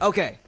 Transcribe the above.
Okay.